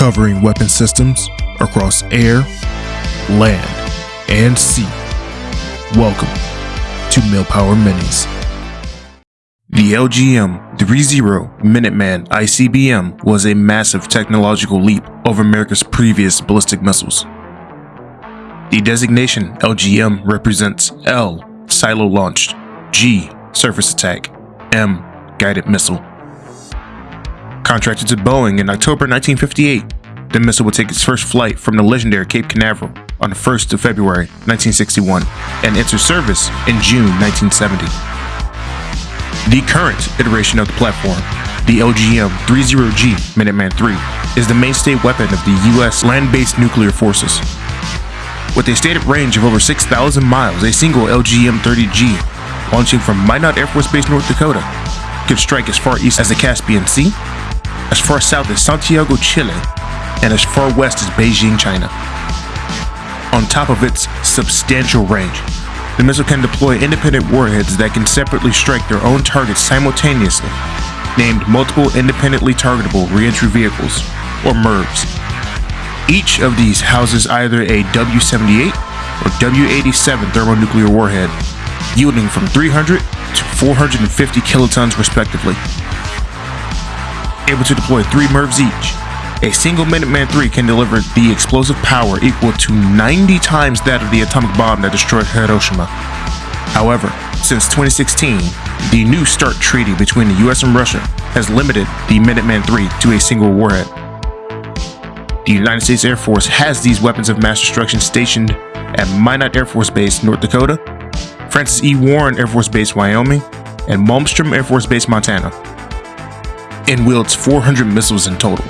covering weapon systems across air, land, and sea. Welcome to Millpower Minis. The LGM 30 Minuteman ICBM was a massive technological leap over America's previous ballistic missiles. The designation LGM represents L, silo launched, G, surface attack, M, guided missile. Contracted to Boeing in October 1958, the missile would take its first flight from the legendary Cape Canaveral on the 1st of February 1961 and enter service in June 1970. The current iteration of the platform, the LGM-30G Minuteman III, is the mainstay weapon of the U.S. land-based nuclear forces. With a stated range of over 6,000 miles, a single LGM-30G, launching from Minot Air Force Base, North Dakota, could strike as far east as the Caspian Sea, as far south as Santiago, Chile, and as far west as Beijing, China. On top of its substantial range, the missile can deploy independent warheads that can separately strike their own targets simultaneously, named Multiple Independently Targetable Reentry Vehicles, or MIRVs. Each of these houses either a W-78 or W-87 thermonuclear warhead, yielding from 300 to 450 kilotons respectively. Able to deploy three MIRVs each, a single Minuteman III can deliver the explosive power equal to 90 times that of the atomic bomb that destroyed Hiroshima. However, since 2016, the New START treaty between the US and Russia has limited the Minuteman III to a single warhead. The United States Air Force has these weapons of mass destruction stationed at Minot Air Force Base, North Dakota, Francis E. Warren Air Force Base, Wyoming, and Malmstrom Air Force Base, Montana, and wields 400 missiles in total.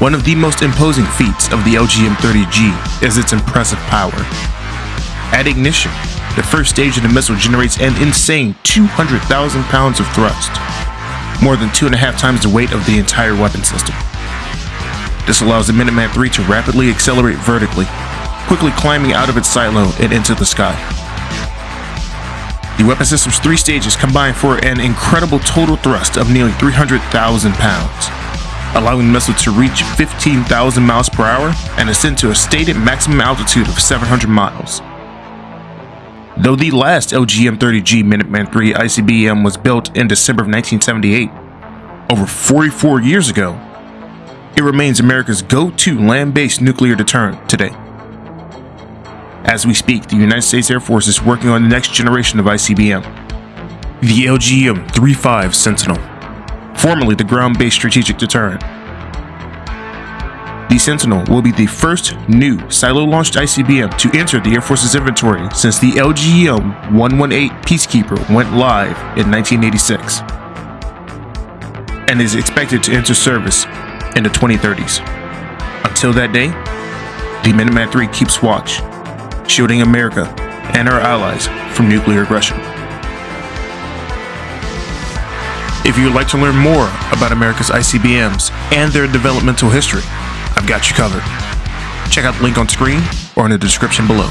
One of the most imposing feats of the LGM-30G is its impressive power. At ignition, the first stage of the missile generates an insane 200,000 pounds of thrust, more than two and a half times the weight of the entire weapon system. This allows the Minuteman III to rapidly accelerate vertically, quickly climbing out of its silo and into the sky. The weapon system's three stages combine for an incredible total thrust of nearly 300,000 pounds allowing the missile to reach 15,000 miles per hour and ascend to a stated maximum altitude of 700 miles. Though the last LGM-30G Minuteman III ICBM was built in December of 1978, over 44 years ago, it remains America's go-to land-based nuclear deterrent today. As we speak, the United States Air Force is working on the next generation of ICBM, the LGM-35 Sentinel formerly the ground-based strategic deterrent. The Sentinel will be the first new silo-launched ICBM to enter the Air Force's inventory since the LGM-118 Peacekeeper went live in 1986 and is expected to enter service in the 2030s. Until that day, the Minuteman III keeps watch, shielding America and our allies from nuclear aggression. If you would like to learn more about America's ICBMs and their developmental history, I've got you covered. Check out the link on screen or in the description below.